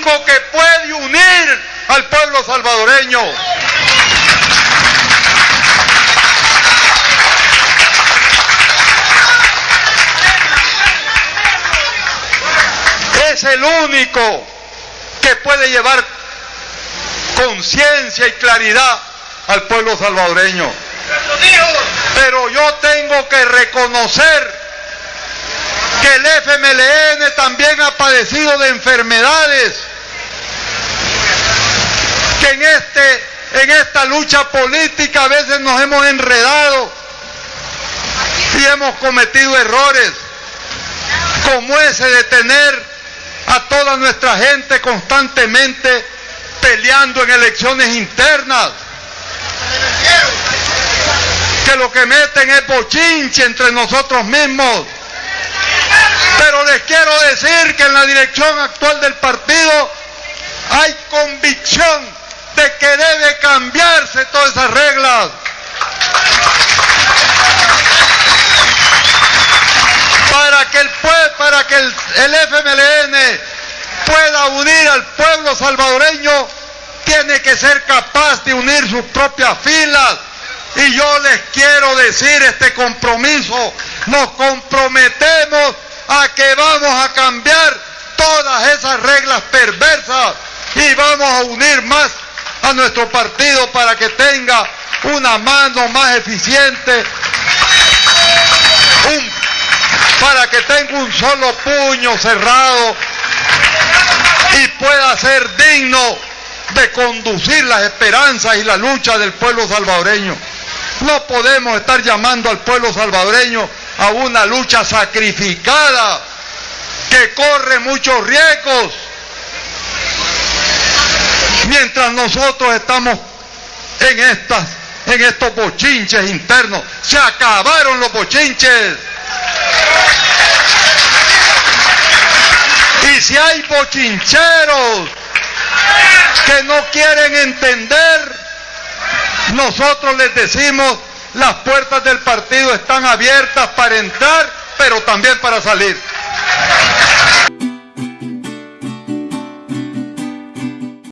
que puede unir al pueblo salvadoreño. Es el único que puede llevar conciencia y claridad al pueblo salvadoreño. Pero yo tengo que reconocer que el FMLN también ha padecido de enfermedades, en, este, en esta lucha política a veces nos hemos enredado y hemos cometido errores, como ese de tener a toda nuestra gente constantemente peleando en elecciones internas. Que lo que meten es bochinche entre nosotros mismos. Pero les quiero decir que en la dirección actual del partido hay convicción de que debe cambiarse todas esas reglas. Para que el, para que el, el FMLN pueda unir al pueblo salvadoreño, tiene que ser capaz de unir sus propias filas. Y yo les quiero decir este compromiso, nos comprometemos a que vamos a cambiar todas esas reglas perversas y vamos a unir más a nuestro partido para que tenga una mano más eficiente, para que tenga un solo puño cerrado y pueda ser digno de conducir las esperanzas y la lucha del pueblo salvadoreño. No podemos estar llamando al pueblo salvadoreño a una lucha sacrificada que corre muchos riesgos. Mientras nosotros estamos en estas en estos bochinches internos, se acabaron los bochinches. Y si hay bochincheros que no quieren entender, nosotros les decimos, las puertas del partido están abiertas para entrar, pero también para salir.